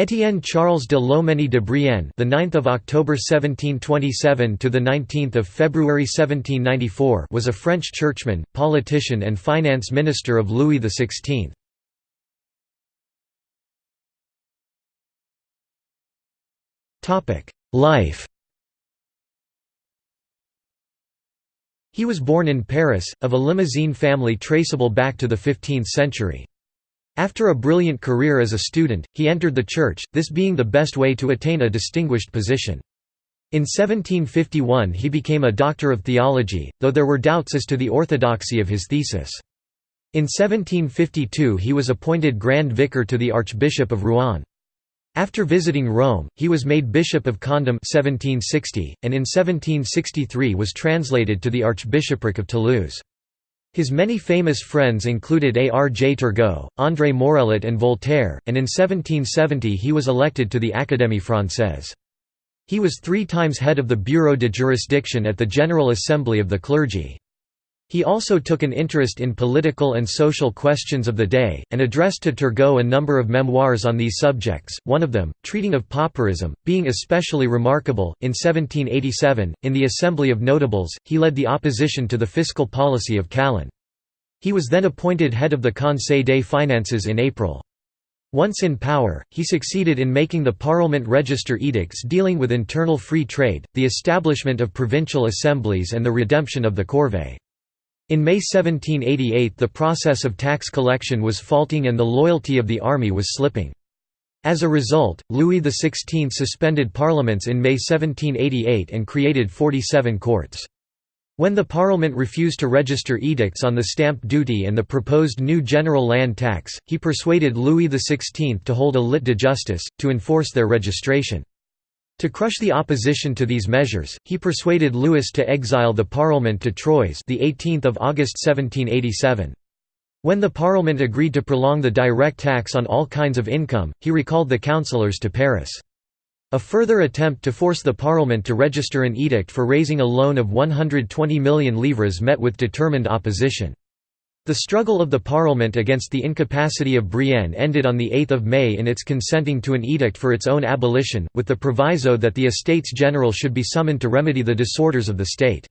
Étienne Charles de Lomenie de Brienne, the 9th of October 1727 to the 19th of February 1794, was a French churchman, politician and finance minister of Louis XVI. Topic: Life. He was born in Paris, of a Limousin family traceable back to the 15th century. After a brilliant career as a student, he entered the church, this being the best way to attain a distinguished position. In 1751 he became a doctor of theology, though there were doubts as to the orthodoxy of his thesis. In 1752 he was appointed Grand Vicar to the Archbishop of Rouen. After visiting Rome, he was made Bishop of Condom 1760, and in 1763 was translated to the Archbishopric of Toulouse. His many famous friends included A. R. J. Turgot, André Morellet and Voltaire, and in 1770 he was elected to the Académie Française. He was three times head of the Bureau de Jurisdiction at the General Assembly of the Clergy. He also took an interest in political and social questions of the day, and addressed to Turgot a number of memoirs on these subjects, one of them, treating of pauperism, being especially remarkable. In 1787, in the Assembly of Notables, he led the opposition to the fiscal policy of Calonne. He was then appointed head of the Conseil des Finances in April. Once in power, he succeeded in making the Parliament register edicts dealing with internal free trade, the establishment of provincial assemblies and the redemption of the corvée. In May 1788 the process of tax collection was faulting and the loyalty of the army was slipping. As a result, Louis XVI suspended parliaments in May 1788 and created 47 courts. When the Parliament refused to register edicts on the stamp duty and the proposed new general land tax, he persuaded Louis XVI to hold a lit de justice, to enforce their registration. To crush the opposition to these measures, he persuaded Louis to exile the Parlement to Troyes the 18th of August 1787. When the Parliament agreed to prolong the direct tax on all kinds of income, he recalled the councillors to Paris. A further attempt to force the Parliament to register an edict for raising a loan of 120 million livres met with determined opposition. The struggle of the Parliament against the incapacity of Brienne ended on 8 May in its consenting to an edict for its own abolition, with the proviso that the Estates General should be summoned to remedy the disorders of the state.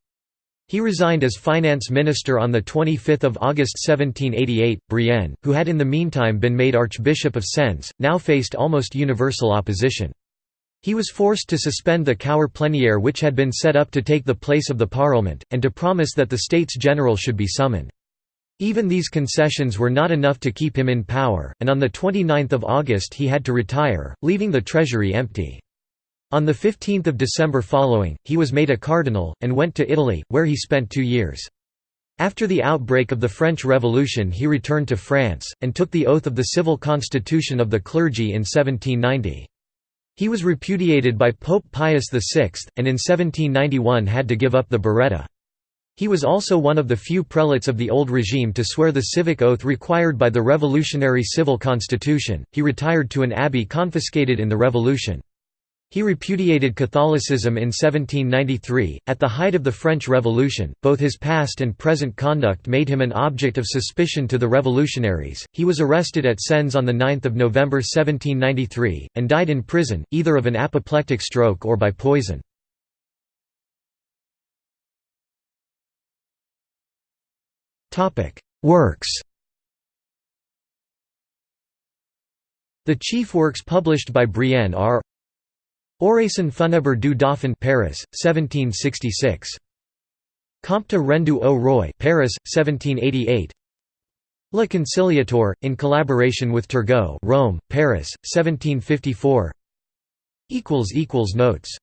He resigned as finance minister on 25 August 1788. Brienne, who had in the meantime been made Archbishop of Sens, now faced almost universal opposition. He was forced to suspend the Cour plénière which had been set up to take the place of the Parliament, and to promise that the States General should be summoned. Even these concessions were not enough to keep him in power, and on 29 August he had to retire, leaving the treasury empty. On 15 December following, he was made a cardinal, and went to Italy, where he spent two years. After the outbreak of the French Revolution he returned to France, and took the oath of the civil constitution of the clergy in 1790. He was repudiated by Pope Pius VI, and in 1791 had to give up the biretta. He was also one of the few prelates of the old regime to swear the civic oath required by the revolutionary civil constitution. He retired to an abbey confiscated in the revolution. He repudiated Catholicism in 1793. At the height of the French Revolution, both his past and present conduct made him an object of suspicion to the revolutionaries. He was arrested at Sens on 9 November 1793, and died in prison, either of an apoplectic stroke or by poison. Works The chief works published by Brienne are Oraison funèbre du Dauphin Paris, 1766. Compte rendu au roi Paris, 1788 Le Conciliateur, in collaboration with Turgot Rome, Paris, 1754 Notes